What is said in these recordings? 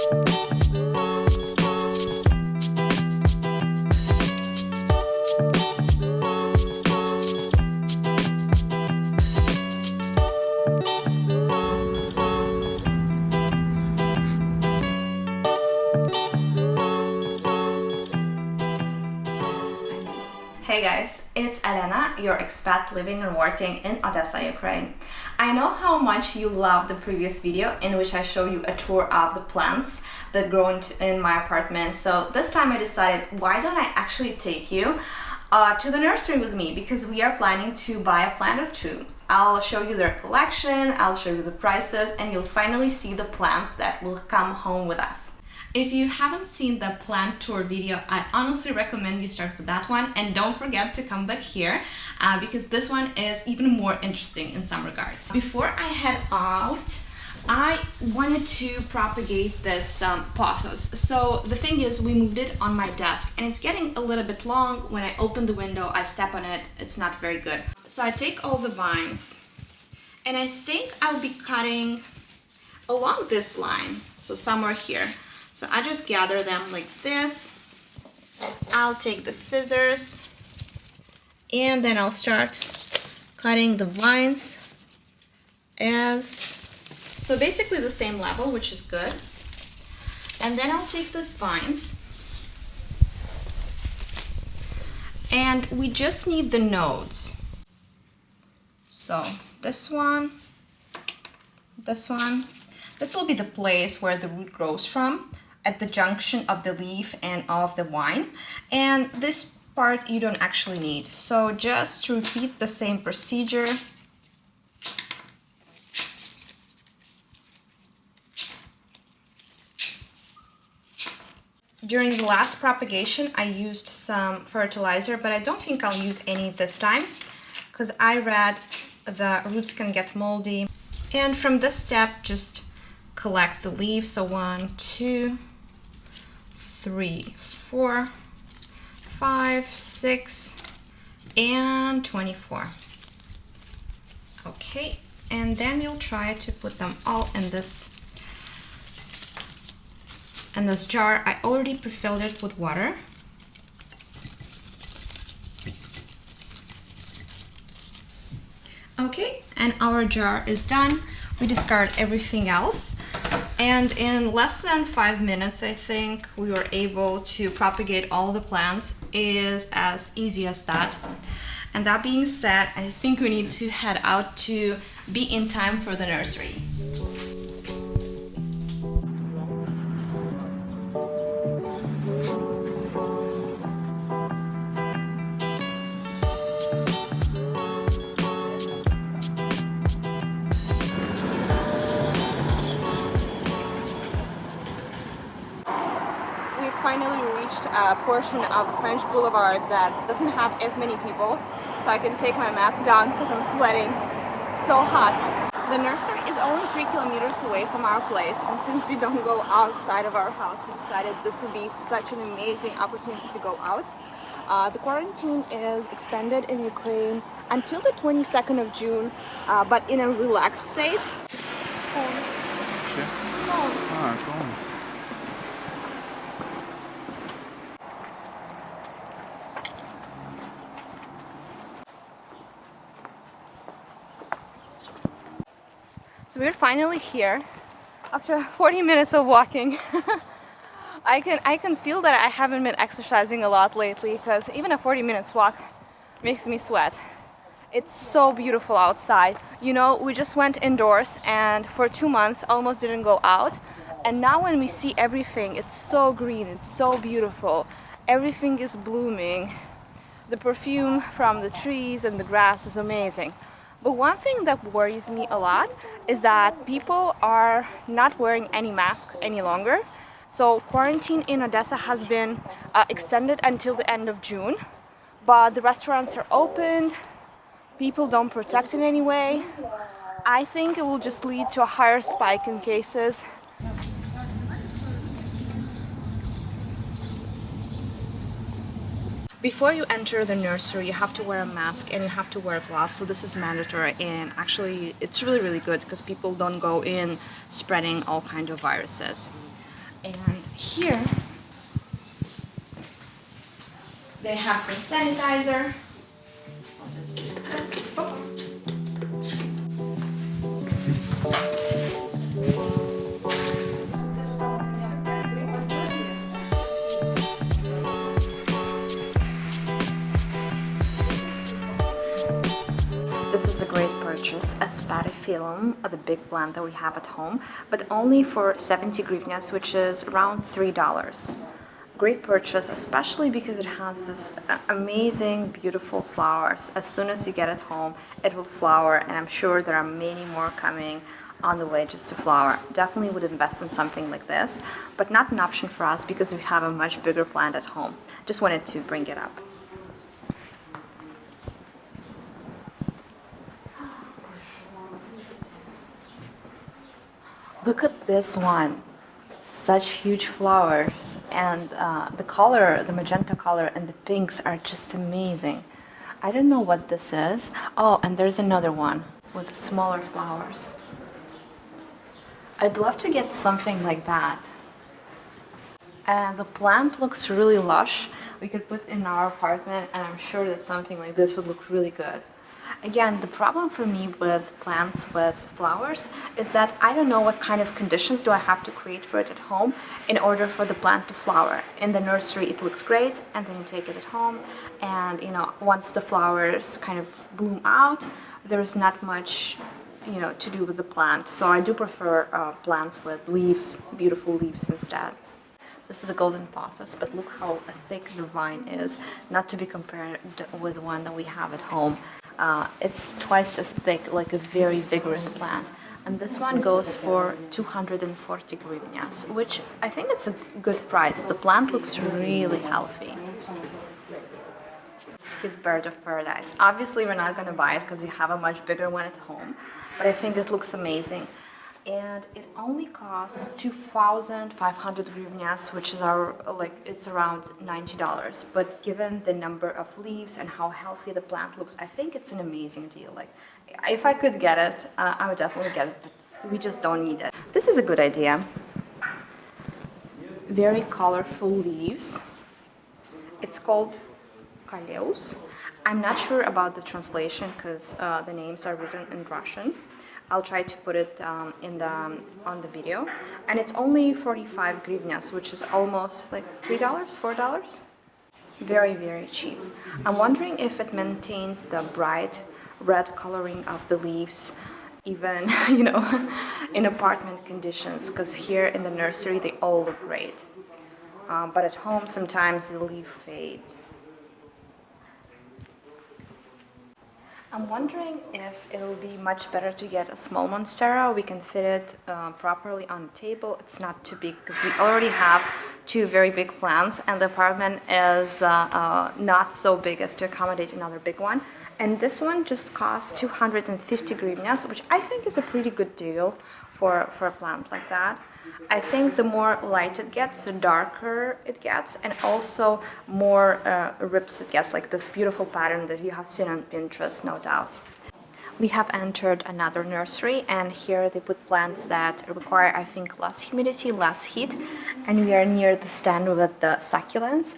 Hey guys, it's Elena, your expat living and working in Odessa, Ukraine. I know how much you loved the previous video in which I showed you a tour of the plants that grow in my apartment. So this time I decided, why don't I actually take you uh, to the nursery with me because we are planning to buy a plant or two. I'll show you their collection, I'll show you the prices, and you'll finally see the plants that will come home with us. If you haven't seen the plant tour video, I honestly recommend you start with that one and don't forget to come back here uh, because this one is even more interesting in some regards. Before I head out, I wanted to propagate this um, pothos. So the thing is, we moved it on my desk and it's getting a little bit long. When I open the window, I step on it, it's not very good. So I take all the vines and I think I'll be cutting along this line, so somewhere here. So I just gather them like this. I'll take the scissors. And then I'll start cutting the vines as so basically the same level which is good. And then I'll take these vines. And we just need the nodes. So this one this one. This will be the place where the root grows from at the junction of the leaf and of the vine and this part you don't actually need. So just to repeat the same procedure. During the last propagation I used some fertilizer but I don't think I'll use any this time because I read the roots can get moldy. And from this step just collect the leaves. So one two three, four, five, six, and 24. Okay, and then we'll try to put them all in this in this jar. I already pre-filled it with water. Okay, and our jar is done. We discard everything else. And in less than five minutes, I think we were able to propagate all the plants is as easy as that. And that being said, I think we need to head out to be in time for the nursery. A portion of the French Boulevard that doesn't have as many people so I can take my mask down because I'm sweating so hot. The nursery is only three kilometers away from our place and since we don't go outside of our house we decided this would be such an amazing opportunity to go out. Uh, the quarantine is extended in Ukraine until the 22nd of June uh, but in a relaxed state. Oh. So we're finally here after 40 minutes of walking. I can I can feel that I haven't been exercising a lot lately because even a 40 minutes walk makes me sweat. It's so beautiful outside. You know, we just went indoors and for two months almost didn't go out. And now when we see everything, it's so green, it's so beautiful. Everything is blooming. The perfume from the trees and the grass is amazing. But one thing that worries me a lot is that people are not wearing any mask any longer. So quarantine in Odessa has been uh, extended until the end of June, but the restaurants are opened, people don't protect in any way. I think it will just lead to a higher spike in cases Before you enter the nursery, you have to wear a mask and you have to wear gloves, so this is mandatory and actually it's really really good because people don't go in spreading all kind of viruses. And here they have some sanitizer. Oh, This is a great purchase, a spathiphyllum, the big plant that we have at home, but only for 70 hryvnias, which is around $3. Great purchase, especially because it has this uh, amazing, beautiful flowers. As soon as you get it home, it will flower, and I'm sure there are many more coming on the way just to flower. Definitely would invest in something like this, but not an option for us because we have a much bigger plant at home. Just wanted to bring it up. Look at this one. Such huge flowers and uh, the color, the magenta color and the pinks are just amazing. I don't know what this is. Oh, and there's another one with smaller flowers. I'd love to get something like that. And the plant looks really lush. We could put in our apartment and I'm sure that something like this would look really good. Again, the problem for me with plants with flowers is that I don't know what kind of conditions do I have to create for it at home in order for the plant to flower. In the nursery it looks great and then you take it at home and you know once the flowers kind of bloom out there's not much you know to do with the plant so I do prefer uh, plants with leaves, beautiful leaves instead. This is a golden pothos, but look how thick the vine is, not to be compared with the one that we have at home. Uh, it's twice as thick, like a very vigorous plant. And this one goes for 240 hryvnias, which I think it's a good price. The plant looks really healthy. Skid bird of paradise. Obviously we're not going to buy it because we have a much bigger one at home, but I think it looks amazing and it only costs 2,500 hryvnias, which is our like it's around $90. But given the number of leaves and how healthy the plant looks, I think it's an amazing deal. Like, if I could get it, uh, I would definitely get it. But we just don't need it. This is a good idea. Very colorful leaves. It's called Coleus. I'm not sure about the translation because uh, the names are written in Russian. I'll try to put it um, in the um, on the video. And it's only 45 hryvnias which is almost like three dollars four dollars? Very very cheap. I'm wondering if it maintains the bright red coloring of the leaves even you know in apartment conditions because here in the nursery they all look great. Um, but at home sometimes the leaf fades I'm wondering if it will be much better to get a small monstera. We can fit it uh, properly on the table. It's not too big because we already have two very big plants and the apartment is uh, uh, not so big as to accommodate another big one. And this one just costs 250 hryvnias, which I think is a pretty good deal for, for a plant like that. I think the more light it gets, the darker it gets, and also more uh, rips it gets, like this beautiful pattern that you have seen on Pinterest, no doubt. We have entered another nursery and here they put plants that require, I think, less humidity, less heat. And we are near the stand with the succulents,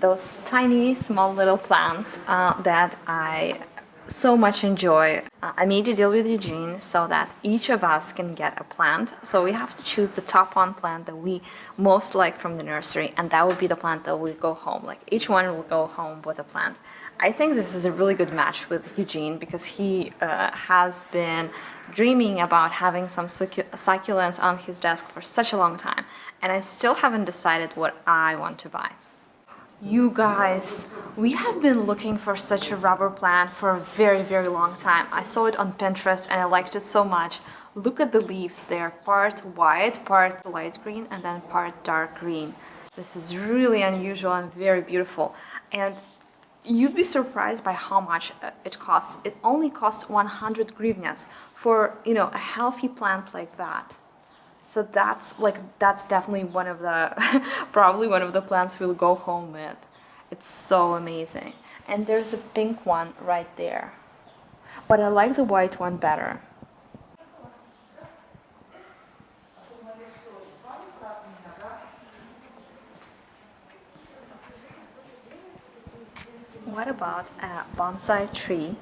those tiny, small little plants uh, that I so much enjoy. Uh, I made a deal with Eugene so that each of us can get a plant. So we have to choose the top one plant that we most like from the nursery and that will be the plant that will go home. Like each one will go home with a plant. I think this is a really good match with Eugene because he uh, has been dreaming about having some succulents on his desk for such a long time and I still haven't decided what I want to buy. You guys, we have been looking for such a rubber plant for a very, very long time. I saw it on Pinterest and I liked it so much. Look at the leaves, they're part white, part light green, and then part dark green. This is really unusual and very beautiful. And you'd be surprised by how much uh, it costs. It only costs 100 hryvnias for, you know, a healthy plant like that so that's like that's definitely one of the probably one of the plants we'll go home with. It's so amazing. And there's a pink one right there. But I like the white one better. What about a bonsai tree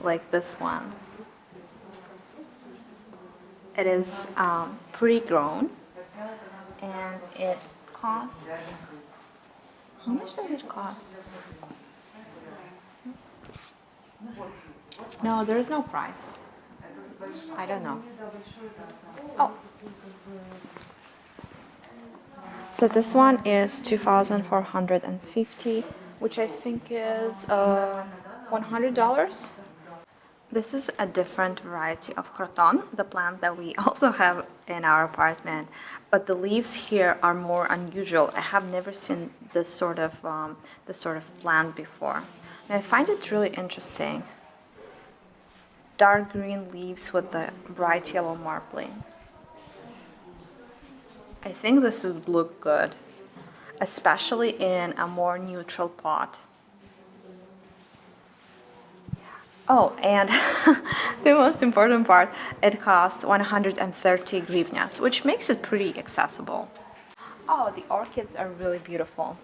like this one? It is um, pretty grown and it costs how much does it cost? No, there is no price. I don't know. Oh. So this one is 2450 which I think is uh, $100. This is a different variety of croton, the plant that we also have in our apartment, but the leaves here are more unusual. I have never seen this sort of um, this sort of plant before. And I find it really interesting. Dark green leaves with the bright yellow marbling. I think this would look good, especially in a more neutral pot. Oh, and the most important part, it costs 130 hryvnias, which makes it pretty accessible. Oh, the orchids are really beautiful.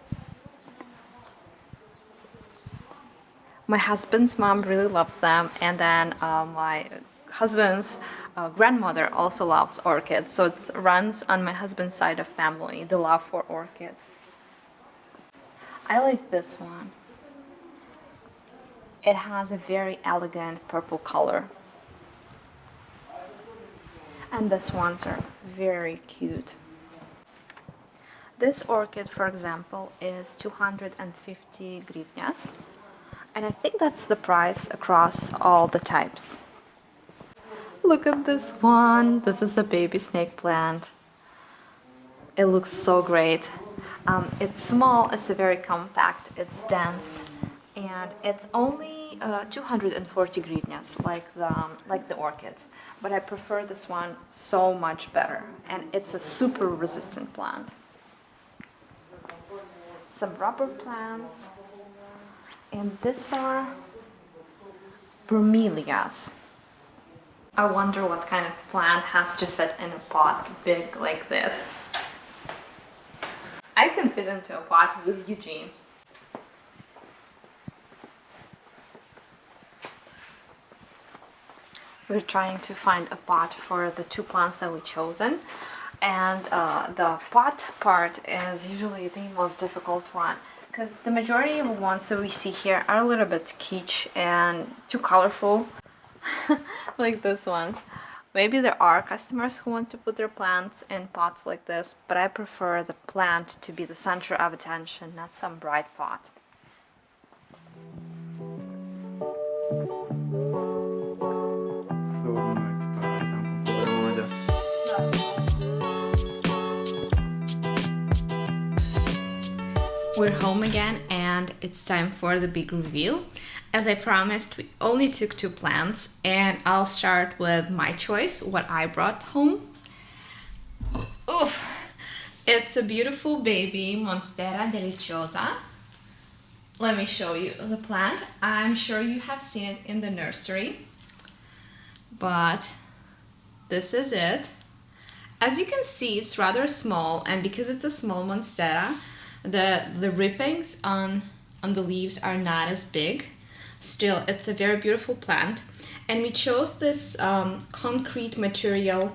My husband's mom really loves them, and then uh, my husband's uh, grandmother also loves orchids, so it runs on my husband's side of family, the love for orchids. I like this one. It has a very elegant purple color. And the swans are very cute. This orchid, for example, is 250 hryvnias. And I think that's the price across all the types. Look at this one. This is a baby snake plant. It looks so great. Um, it's small, it's very compact, it's dense, and it's only uh, 240 hryvnias like the um, like the orchids. But I prefer this one so much better. And it's a super resistant plant. Some rubber plants. And these are bromelias. I wonder what kind of plant has to fit in a pot big like this. I can fit into a pot with Eugene we're trying to find a pot for the two plants that we chosen. And uh, the pot part is usually the most difficult one because the majority of the ones that we see here are a little bit kitsch and too colorful like those ones. Maybe there are customers who want to put their plants in pots like this but I prefer the plant to be the center of attention not some bright pot We're home again and it's time for the big reveal. As I promised, we only took two plants and I'll start with my choice, what I brought home. Oof! It's a beautiful baby Monstera deliciosa. Let me show you the plant. I'm sure you have seen it in the nursery, but this is it. As you can see, it's rather small and because it's a small Monstera, the the rippings on on the leaves are not as big. Still it's a very beautiful plant. And we chose this um, concrete material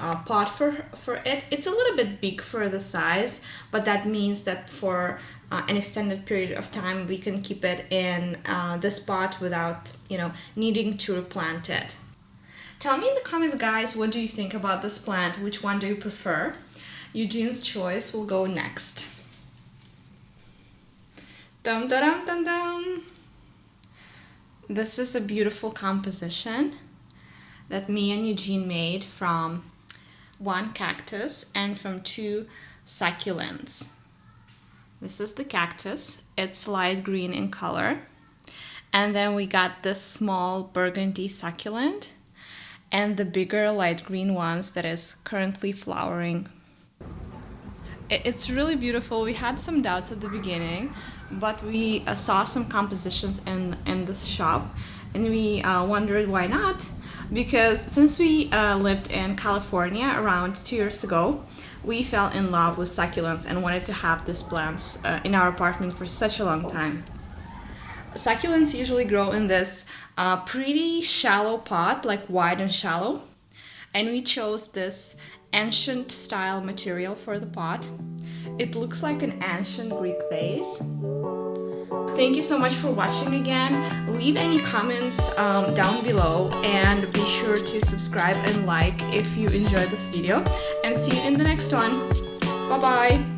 uh, pot for for it. It's a little bit big for the size but that means that for uh, an extended period of time we can keep it in uh, this pot without you know needing to replant it. Tell me in the comments guys what do you think about this plant? Which one do you prefer? Eugene's choice will go next Dum dum dum dum. This is a beautiful composition that me and Eugene made from one cactus and from two succulents. This is the cactus. It's light green in color. And then we got this small burgundy succulent and the bigger light green ones that is currently flowering. It's really beautiful. We had some doubts at the beginning but we uh, saw some compositions in, in this shop and we uh, wondered why not because since we uh, lived in California around two years ago we fell in love with succulents and wanted to have these plants uh, in our apartment for such a long time. succulents usually grow in this uh, pretty shallow pot, like wide and shallow. And we chose this ancient style material for the pot. It looks like an ancient Greek vase. Thank you so much for watching again. Leave any comments um, down below and be sure to subscribe and like if you enjoyed this video. And see you in the next one. Bye bye!